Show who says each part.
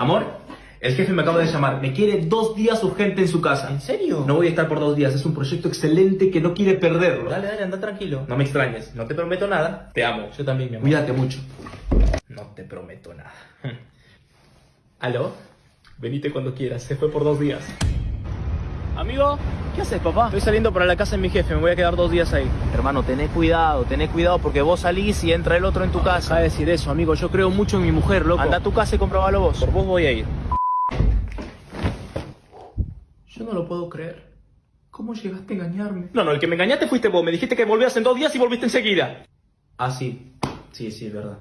Speaker 1: Amor, el jefe me acaba de llamar. Me quiere dos días urgente en su casa.
Speaker 2: ¿En serio?
Speaker 1: No voy a estar por dos días. Es un proyecto excelente que no quiere perderlo.
Speaker 2: Dale, dale, anda tranquilo.
Speaker 1: No me extrañes. No te prometo nada. Te amo.
Speaker 2: Yo también, mi amor.
Speaker 1: Cuídate mucho. No te prometo nada. ¿Aló? Venite cuando quieras. Se fue por dos días.
Speaker 2: Amigo,
Speaker 1: ¿Qué haces, papá?
Speaker 2: estoy saliendo para la casa de mi jefe, me voy a quedar dos días ahí.
Speaker 1: Hermano, tené cuidado, tené cuidado porque vos salís y entra el otro en tu casa.
Speaker 2: de decir eso, amigo, yo creo mucho en mi mujer, loco.
Speaker 1: Anda a tu casa y comprobalo vos.
Speaker 2: Por vos voy a ir.
Speaker 1: Yo no lo puedo creer. ¿Cómo llegaste a engañarme? No, no, el que me engañaste fuiste vos. Me dijiste que volvías en dos días y volviste enseguida. Ah, sí. Sí, sí, es verdad.